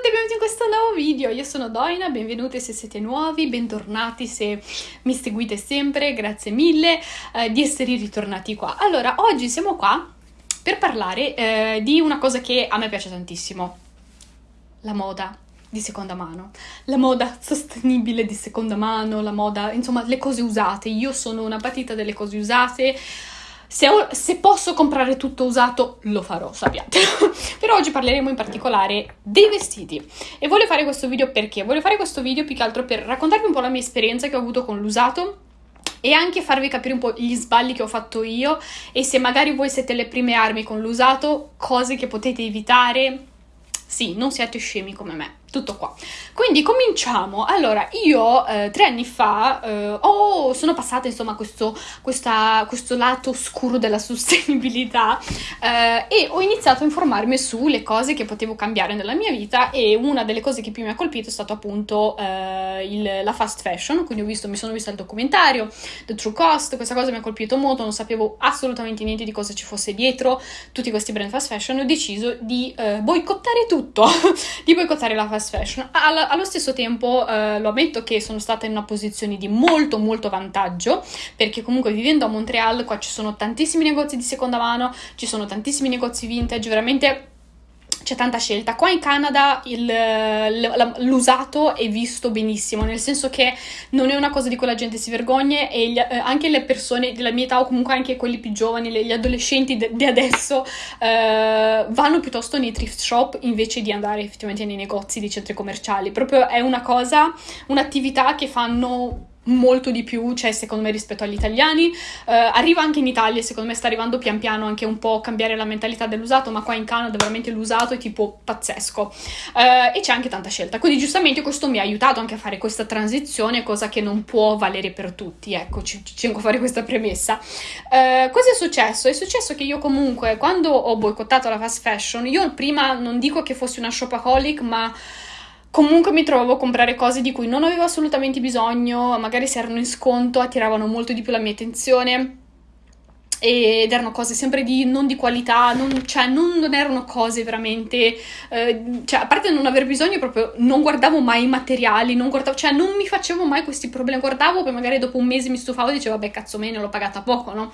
tutti e benvenuti in questo nuovo video, io sono Doina, benvenuti se siete nuovi, bentornati se mi seguite sempre, grazie mille eh, di essere ritornati qua. Allora, oggi siamo qua per parlare eh, di una cosa che a me piace tantissimo, la moda di seconda mano, la moda sostenibile di seconda mano, la moda, insomma, le cose usate. Io sono una patita delle cose usate, se, ho, se, posso comprare tutto usato, lo farò, sappiatelo. Però oggi parleremo in particolare dei vestiti. E voglio fare questo video perché? Voglio fare questo video più che altro per raccontarvi un po' la mia esperienza che ho avuto con l'usato e anche farvi capire un po' gli sbagli che ho fatto io e se magari voi siete le prime armi con l'usato, cose che potete evitare. Sì, non siate scemi come me tutto qua. Quindi cominciamo. Allora, io eh, tre anni fa eh, oh, sono passata insomma questo, questa, questo lato oscuro della sostenibilità eh, e ho iniziato a informarmi sulle cose che potevo cambiare nella mia vita e una delle cose che più mi ha colpito è stato appunto eh, il, la fast fashion, quindi ho visto, mi sono vista il documentario The True Cost, questa cosa mi ha colpito molto, non sapevo assolutamente niente di cosa ci fosse dietro tutti questi brand fast fashion e ho deciso di eh, boicottare tutto, di boicottare la fast fast fashion. All- allo stesso tempo eh, lo ammetto che sono stata in una posizione di molto molto vantaggio perché comunque vivendo a Montreal qua ci sono tantissimi negozi di seconda mano, ci sono tantissimi negozi vintage, veramente c'è tanta scelta. Qua in Canada l'usato è visto benissimo, nel senso che non è una cosa di cui la gente si vergogna e gli, eh, anche le persone della mia età o comunque anche quelli più giovani, gli adolescenti di adesso eh, vanno piuttosto nei thrift shop invece di andare effettivamente nei negozi di centri commerciali. Proprio è una cosa, un'attività che fanno molto di più, cioè secondo me rispetto agli italiani, uh, arriva anche in Italia, secondo me sta arrivando pian piano anche un po' cambiare la mentalità dell'usato, ma qua in Canada veramente l'usato è tipo pazzesco uh, e c'è anche tanta scelta, quindi giustamente questo mi ha aiutato anche a fare questa transizione, cosa che non può valere per tutti, ecco, ci, tengo a fare questa premessa. Uh, cosa è successo? È successo che io comunque quando ho boicottato la fast fashion, io prima non dico che fossi una shopaholic, ma Comunque mi trovavo a comprare cose di cui non avevo assolutamente bisogno, magari se erano in sconto attiravano molto di più la mia attenzione ed erano cose sempre di, non di qualità, non, cioè non, non erano cose veramente, eh, cioè a parte non aver bisogno proprio non guardavo mai i materiali, non guardavo, cioè non mi facevo mai questi problemi, guardavo poi magari dopo un mese mi stufavo e dicevo vabbè cazzo me ne l'ho pagata poco, no?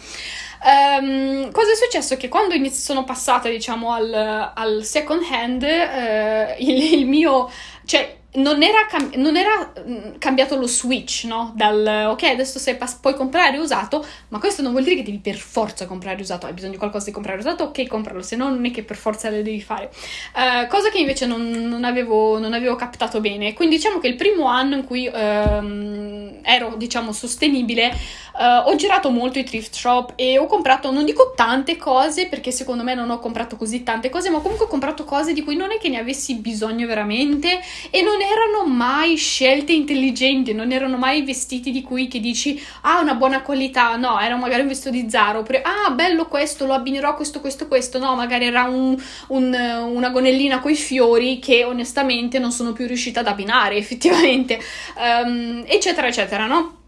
Um, cosa è successo? Che quando sono passata diciamo al, al second hand, eh, il, il mio, cioè non era, cam- non era mm, cambiato lo switch, no? Dal ok, adesso sei pas- puoi comprare usato, ma questo non vuol dire che devi per forza comprare usato. Hai bisogno di qualcosa di comprare usato, ok, compralo, se no non è che per forza lo devi fare. Uh, cosa che invece non, non, avevo, non, avevo, captato bene. Quindi diciamo che il primo anno in cui um, ero, diciamo, sostenibile, uh, ho girato molto i thrift shop e ho comprato, non dico tante cose, perché secondo me non ho comprato così tante cose, ma comunque ho comprato cose di cui non è che ne avessi bisogno veramente e non erano mai scelte intelligenti, non erano mai vestiti di cui che dici ah una buona qualità, no, era magari un vestito di Zara, oppure ah bello questo, lo abbinerò questo, questo, questo, no, magari era un, un, una gonellina coi fiori che onestamente non sono più riuscita ad abbinare effettivamente, um, eccetera, eccetera, no?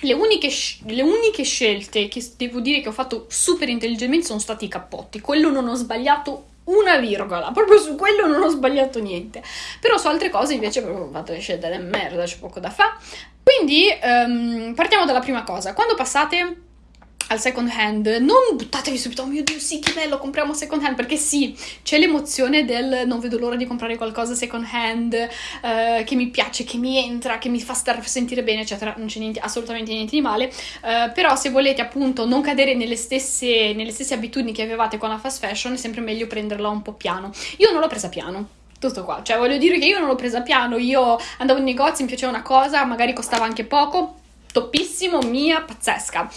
Le uniche, le uniche, scelte che devo dire che ho fatto super intelligentemente sono stati i cappotti. Quello non ho sbagliato una virgola, proprio su quello non ho sbagliato niente. Però su altre cose invece ho fatto le scelte delle merda, c'è poco da fare. Quindi um, partiamo dalla prima cosa. Quando passate al second hand, non buttatevi subito, oh mio dio, sì, che bello, compriamo second hand, perché sì, c'è l'emozione del non vedo l'ora di comprare qualcosa second hand, eh, che mi piace, che mi entra, che mi fa star sentire bene, eccetera, non c'è assolutamente niente di male, eh, però se volete appunto non cadere nelle stesse, nelle stesse abitudini che avevate con la fast fashion, è sempre meglio prenderla un po' piano. Io non l'ho presa piano, tutto qua. Cioè, voglio dire che io non l'ho presa piano. Io andavo in negozio, mi piaceva una cosa, magari costava anche poco, toppissimo, mia, pazzesca.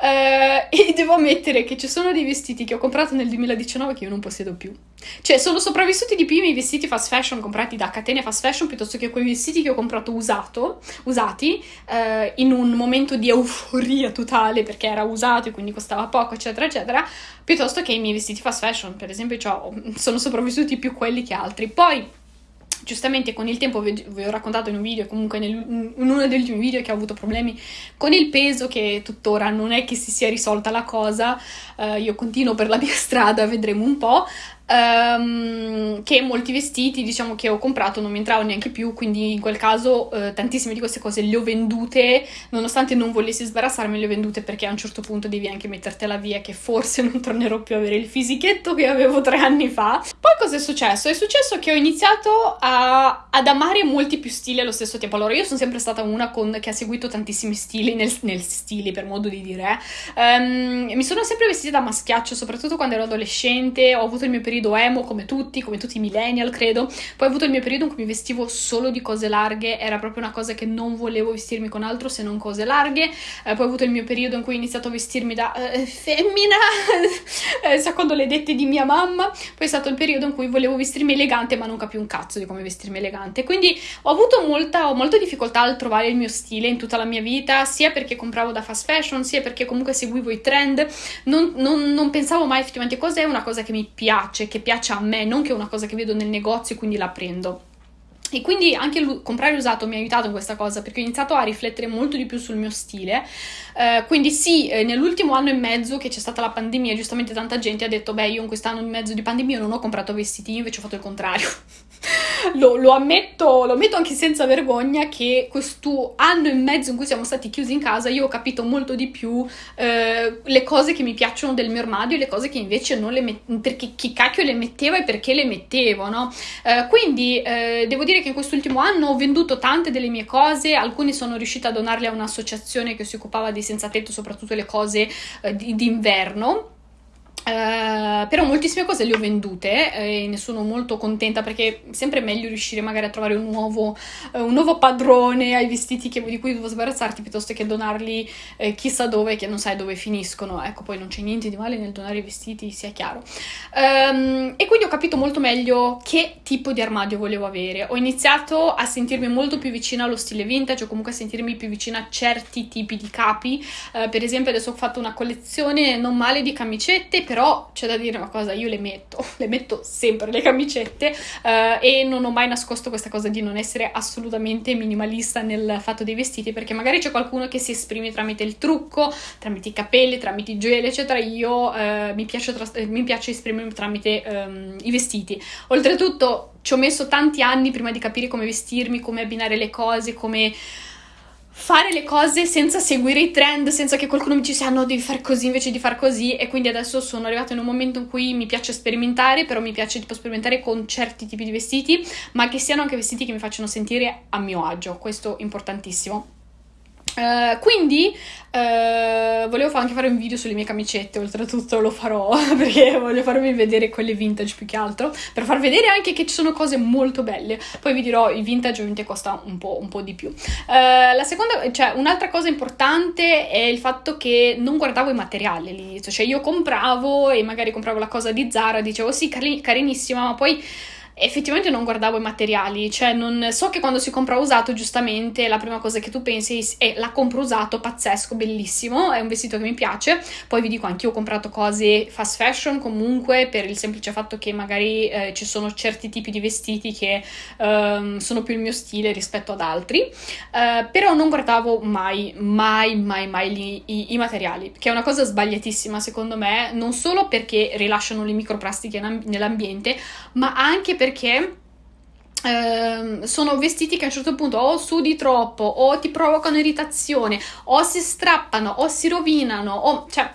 Uh, e devo ammettere che ci sono dei vestiti che ho comprato nel 2019 che io non possiedo più. Cioè, sono sopravvissuti di più i miei vestiti fast fashion comprati da catene fast fashion piuttosto che quei vestiti che ho comprato usato, usati uh, in un momento di euforia totale perché era usato e quindi costava poco, eccetera, eccetera, piuttosto che i miei vestiti fast fashion. Per esempio, cioè, sono sopravvissuti più quelli che altri. Poi giustamente con il tempo vi, vi ho raccontato in un video, comunque nel, in uno degli ultimi video che ho avuto problemi con il peso, che tuttora non è che si sia risolta la cosa, uh, io continuo per la mia strada, vedremo un po'. Um, che molti vestiti, diciamo, che ho comprato non mi entravano neanche più, quindi in quel caso uh, tantissime di queste cose le ho vendute, nonostante non volessi sbarazzarmi, le ho vendute perché a un certo punto devi anche mettertela via, che forse non tornerò più a avere il fisichetto che avevo tre anni fa. Poi cosa è successo? È successo che ho iniziato a, ad amare molti più stili allo stesso tempo. Allora, io sono sempre stata una con, che ha seguito tantissimi stili, nel, nel stili per modo di dire. Um, mi sono sempre vestita da maschiaccio, soprattutto quando ero adolescente. Ho avuto il mio periodo emo, come tutti, come tutti i millennial, credo. Poi ho avuto il mio periodo in cui mi vestivo solo di cose larghe, era proprio una cosa che non volevo vestirmi con altro se non cose larghe. Uh, poi ho avuto il mio periodo in cui ho iniziato a vestirmi da uh, femmina, eh, secondo le dette di mia mamma. Poi è stato il periodo in cui volevo vestirmi elegante, ma non capivo un cazzo di come vestirmi elegante. Quindi ho avuto molta, ho molta difficoltà a trovare il mio stile in tutta la mia vita, sia perché compravo da fast fashion, sia perché comunque seguivo i trend. Non, non, non pensavo mai effettivamente cos'è una cosa che mi piace, che piace a me, non che è una cosa che vedo nel negozio e quindi la prendo. E quindi anche comprare usato mi ha aiutato in questa cosa perché ho iniziato a riflettere molto di più sul mio stile. Uh, quindi sì, eh, nell'ultimo anno e mezzo che c'è stata la pandemia, giustamente tanta gente ha detto, beh, io in quest'anno e mezzo di pandemia non ho comprato vestiti, io invece ho fatto il contrario. Lo, lo, ammetto, lo ammetto anche senza vergogna che questo anno e mezzo in cui siamo stati chiusi in casa io ho capito molto di più eh, le cose che mi piacciono del mio armadio e le cose che invece non le mettevo, perché chi cacchio le metteva e perché le mettevo, no? Eh, quindi eh, devo dire che in quest'ultimo anno ho venduto tante delle mie cose, alcune sono riuscita a donarle a un'associazione che si occupava di senza tetto, soprattutto le cose eh, d'inverno Uh, però moltissime cose le ho vendute eh, e ne sono molto contenta perché è sempre meglio riuscire magari a trovare un nuovo, uh, un nuovo padrone ai vestiti che, di cui devo sbarazzarti piuttosto che donarli eh, chissà dove che non sai dove finiscono. Ecco, poi non c'è niente di male nel donare i vestiti, sia chiaro. Um, e quindi ho capito molto meglio che tipo di armadio volevo avere. Ho iniziato a sentirmi molto più vicina allo stile vintage o comunque a sentirmi più vicina a certi tipi di capi. Uh, per esempio adesso ho fatto una collezione non male di camicette, però però c'è da dire una cosa, io le metto, le metto sempre le camicette uh, e non ho mai nascosto questa cosa di non essere assolutamente minimalista nel fatto dei vestiti perché magari c'è qualcuno che si esprime tramite il trucco, tramite i capelli, tramite i gioielli eccetera, io uh, mi, piace tra- mi, piace esprimermi tramite um, i vestiti. Oltretutto ci ho messo tanti anni prima di capire come vestirmi, come abbinare le cose, come fare le cose senza seguire i trend, senza che qualcuno mi dicesse ah no devi fare così invece di fare così e quindi adesso sono arrivata in un momento in cui mi piace sperimentare, però mi piace tipo sperimentare con certi tipi di vestiti, ma che siano anche vestiti che mi facciano sentire a mio agio, questo è importantissimo. Uh, quindi uh, volevo anche fare un video sulle mie camicette, oltretutto lo farò perché voglio farvi vedere quelle vintage più che altro, per far vedere anche che ci sono cose molto belle. Poi vi dirò, il vintage ovviamente costa un po', un po di più. Uh, la seconda, cioè un'altra cosa importante è il fatto che non guardavo i materiali all'inizio, cioè io compravo e magari compravo la cosa di Zara, dicevo sì, carinissima, ma poi effettivamente non guardavo i materiali, cioè non, so che quando si compra usato giustamente la prima cosa che tu pensi è la compro usato, pazzesco, bellissimo, è un vestito che mi piace, poi vi dico anche io ho comprato cose fast fashion comunque per il semplice fatto che magari eh, ci sono certi tipi di vestiti che um, sono più il mio stile rispetto ad altri, uh, però non guardavo mai, mai, mai, mai li, i, i, materiali, che è una cosa sbagliatissima secondo me, non solo perché rilasciano le microplastiche nell'ambiente, ma anche perché perché Uh, sono vestiti che a un certo punto o sudi troppo o ti provocano irritazione o si strappano o si rovinano o cioè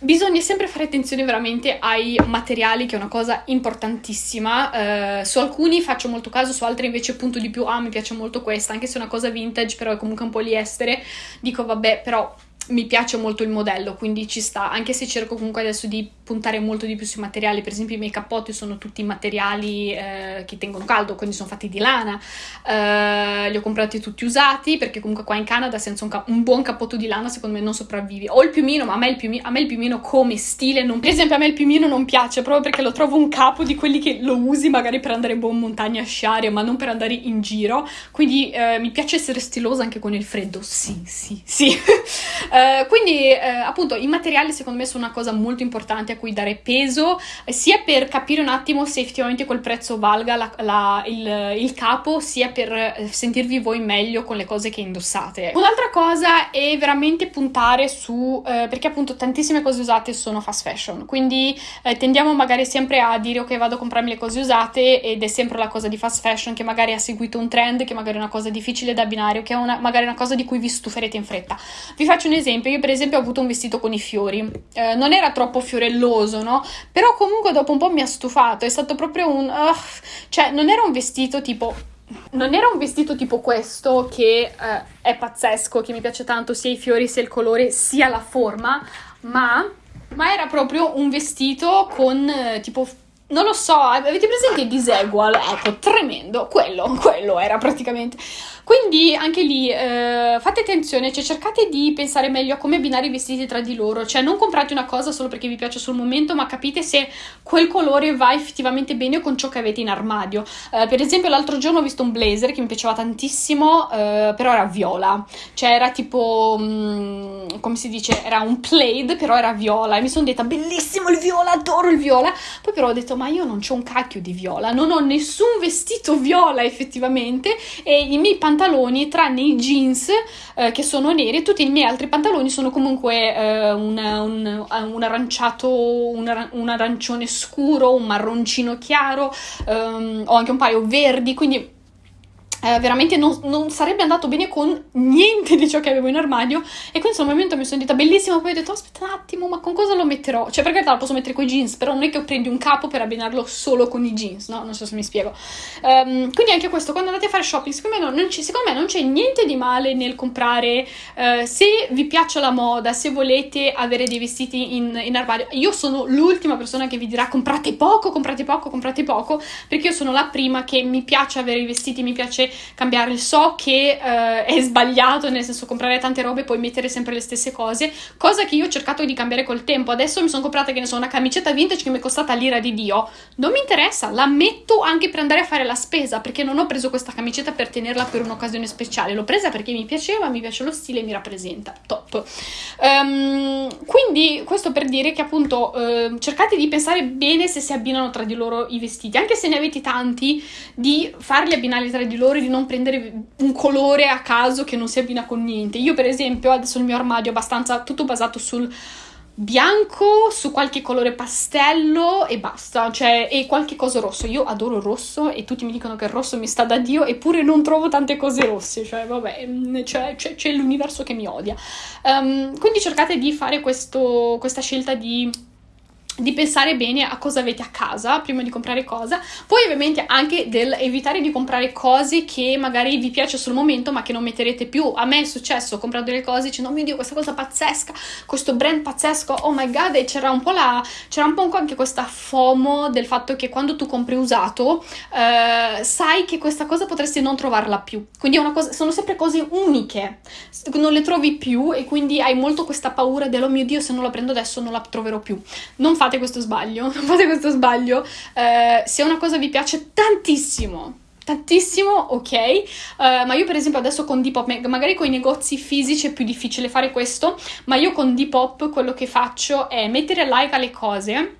Bisogna sempre fare attenzione veramente ai materiali, che è una cosa importantissima. Uh, su alcuni faccio molto caso, su altri invece punto di più. Ah, mi piace molto questa, anche se è una cosa vintage, però è comunque un po' poliestere. Dico, vabbè, però mi piace molto il modello, quindi ci sta, anche se cerco comunque adesso di puntare molto di più sui materiali, per esempio i miei cappotti sono tutti materiali eh, che tengono caldo, quindi sono fatti di lana, eh, li ho comprati tutti usati perché comunque qua in Canada senza un, un, buon cappotto di lana secondo me non sopravvivi, ho il piumino ma a me il piumino, me il piumino come stile, non, per esempio a me il piumino non piace proprio perché lo trovo un capo di quelli che lo usi magari per andare boh in montagna a sciare ma non per andare in giro, quindi eh, mi piace essere stilosa anche con il freddo, sì sì sì. Uh, quindi, uh, appunto, i materiali secondo me sono una cosa molto importante a cui dare peso, sia per capire un attimo se effettivamente quel prezzo valga la, la, il, il, capo, sia per eh, sentirvi voi meglio con le cose che indossate. Un'altra cosa è veramente puntare su, eh, perché appunto tantissime cose usate sono fast fashion, quindi eh, tendiamo magari sempre a dire ok vado a comprarmi le cose usate ed è sempre la cosa di fast fashion che magari ha seguito un trend, che magari è una cosa difficile da abbinare che è una, magari una cosa di cui vi stuferete in fretta. Vi faccio un esempio, io per esempio ho avuto un vestito con i fiori, eh, non era troppo fiorelloso, no? Però comunque dopo un po' mi ha stufato, è stato proprio un... Uh, cioè non era un vestito tipo non era un vestito tipo questo che eh, è pazzesco, che mi piace tanto, sia i fiori, sia il colore, sia la forma, ma, ma era proprio un vestito con eh, tipo non lo so, avete presente il disegual? Ecco, tremendo, quello, quello era praticamente. Quindi anche lì eh, fate attenzione, cioè cercate di pensare meglio a come abbinare i vestiti tra di loro, cioè non comprate una cosa solo perché vi piace sul momento, ma capite se quel colore va effettivamente bene con ciò che avete in armadio. Eh, per esempio l'altro giorno ho visto un blazer che mi piaceva tantissimo, eh, però era viola, cioè era tipo, mh, mm, come si dice, era un plaid, però era viola. E mi sono detta bellissimo il viola, adoro il viola, poi però ho detto ma io non ho un cacchio di viola, non ho nessun vestito viola effettivamente e i miei pantaloni pantaloni tranne i jeans eh, che sono neri e tutti i miei altri pantaloni sono comunque eh, un, un, un, aranciato, un, un, arancione scuro, un marroncino chiaro, ehm, ho anche un paio verdi, quindi eh, veramente non, non, sarebbe andato bene con niente di ciò che avevo in armadio. E quindi sul momento mi sono detta bellissimo poi ho detto aspetta un attimo ma con cosa lo metterò? Cioè perché la posso mettere con i jeans però non è che prendi un capo per abbinarlo solo con i jeans no? Non so se mi spiego. Um, quindi anche questo quando andate a fare shopping secondo me non, non, secondo me non c'è niente di male nel comprare uh, se vi piace la moda se volete avere dei vestiti in, in armadio io sono l'ultima persona che vi dirà comprate poco comprate poco comprate poco perché io sono la prima che mi piace avere i vestiti mi piace cambiare. So che uh, è sbagliato, nel senso comprare tante robe e poi mettere sempre le stesse cose, cosa che io ho cercato di cambiare col tempo. Adesso mi sono comprata, che ne so, una camicetta vintage che mi è costata l'ira di Dio. Non mi interessa, la metto anche per andare a fare la spesa, perché non ho preso questa camicetta per tenerla per un'occasione speciale. L'ho presa perché mi piaceva, mi piace lo stile mi rappresenta. Top. Um, quindi questo per dire che appunto uh, cercate di pensare bene se si abbinano tra di loro i vestiti, anche se ne avete tanti, di farli abbinare tra di loro e di non prendere un colore a caso che non si abbina con niente. Io, per esempio, adesso il mio armadio è abbastanza tutto basato sul bianco, su qualche colore pastello e basta, cioè, e qualche cosa rosso. Io adoro il rosso e tutti mi dicono che il rosso mi sta da Dio, eppure non trovo tante cose rosse, cioè, vabbè, cioè, c'è, c'è l'universo che mi odia. Um, quindi cercate di fare questo, questa scelta di di pensare bene a cosa avete a casa prima di comprare cosa, poi ovviamente anche del evitare di comprare cose che magari vi piace sul momento ma che non metterete più. A me è successo, ho delle cose dicendo oh mio dio questa cosa pazzesca, questo brand pazzesco, oh my god e c'era un po' la, c'era un po' anche questa FOMO del fatto che quando tu compri usato eh, sai che questa cosa potresti non trovarla più, quindi cosa, sono sempre cose uniche, non le trovi più e quindi hai molto questa paura del oh mio dio se non la prendo adesso non la troverò più. Non fate fate questo sbaglio, non fate questo sbaglio. Eh, se una cosa vi piace tantissimo, tantissimo, ok, uh, ma io per esempio adesso con Depop, magari con i negozi fisici è più difficile fare questo, ma io con Depop quello che faccio è mettere like alle cose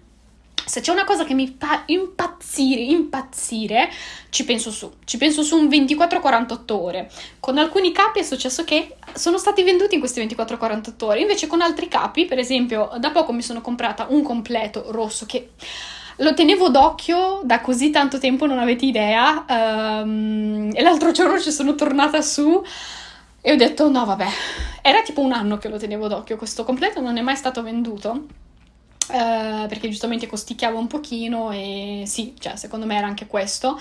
se c'è una cosa che mi fa impazzire, impazzire, ci penso su. Ci penso su un 24-48 ore. Con alcuni capi è successo che sono stati venduti in questi 24-48 ore. Invece con altri capi, per esempio, da poco mi sono comprata un completo rosso che lo tenevo d'occhio da così tanto tempo, non avete idea. Um, e l'altro giorno ci sono tornata su e ho detto no vabbè, era tipo un anno che lo tenevo d'occhio questo completo, non è mai stato venduto. Uh, perché giustamente costicchiava un pochino e sì, cioè secondo me era anche questo.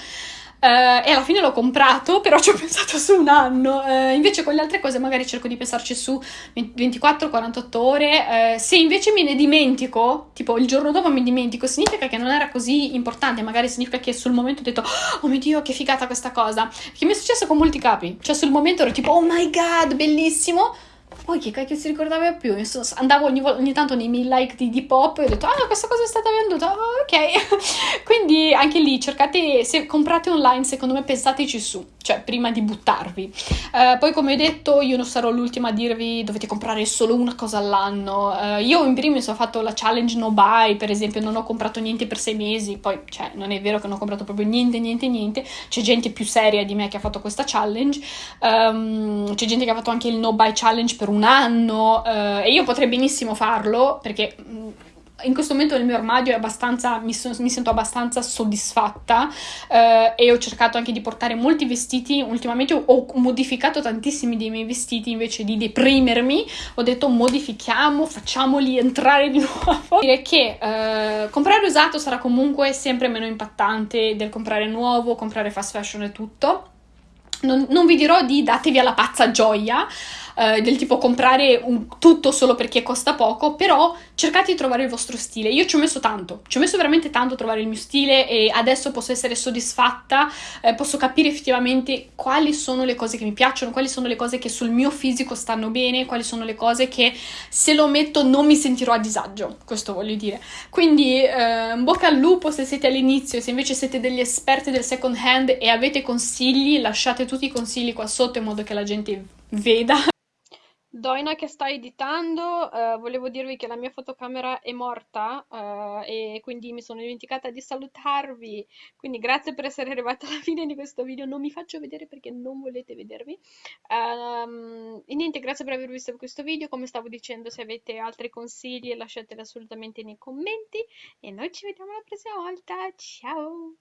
Uh, e alla fine l'ho comprato, però ci ho pensato su un anno. Uh, invece con le altre cose magari cerco di pensarci su 24-48 ore. se invece me ne dimentico, tipo il giorno dopo mi dimentico, significa che non era così importante, magari significa che sul momento ho detto oh mio dio che figata questa cosa. Che mi è successo con molti capi, cioè sul momento ero tipo oh my god bellissimo poi chi cacchio si ricordava più? andavo ogni, ogni, tanto nei miei like di, di pop e ho detto, ah, questa cosa è stata venduta, oh, ok. Quindi anche lì cercate, se comprate online, secondo me pensateci su. cioè prima di buttarvi. Uh, poi come ho detto io non sarò l'ultima a dirvi dovete comprare solo una cosa all'anno. Uh, io in primis ho fatto la challenge no buy, per esempio non ho comprato niente per sei mesi, poi cioè non è vero che non ho comprato proprio niente, niente, niente, c'è gente più seria di me che ha fatto questa challenge, um, c'è gente che ha fatto anche il no buy challenge per un anno uh, e io potrei benissimo farlo perché in questo momento nel mio armadio mi, so, mi sento abbastanza soddisfatta eh, e ho cercato anche di portare molti vestiti. Ultimamente ho, ho, modificato tantissimi dei miei vestiti invece di deprimermi. Ho detto modifichiamo, facciamoli entrare di nuovo. Dire che eh, comprare usato sarà comunque sempre meno impattante del comprare nuovo, comprare fast fashion e tutto. Non, non vi dirò di datevi alla pazza gioia, eh, del tipo comprare un, tutto solo perché costa poco, però cercate di trovare il vostro stile. Io ci ho messo tanto, ci ho messo veramente tanto a trovare il mio stile e adesso posso essere soddisfatta, eh, posso capire effettivamente quali sono le cose che mi piacciono, quali sono le cose che sul mio fisico stanno bene, quali sono le cose che se lo metto non mi sentirò a disagio, questo voglio dire. Quindi eh, bocca al lupo se siete all'inizio, se invece siete degli esperti del second hand e avete consigli, lasciate tutti i consigli qua sotto in modo che la gente veda. Doina che sta editando, eh, volevo dirvi che la mia fotocamera è morta eh, e quindi mi sono dimenticata di salutarvi. Quindi grazie per essere arrivata alla fine di questo video. Non mi faccio vedere perché non volete vedervi. Um, e niente, grazie per aver visto questo video. Come stavo dicendo, se avete altri consigli lasciateli assolutamente nei commenti. E noi ci vediamo la prossima volta. Ciao!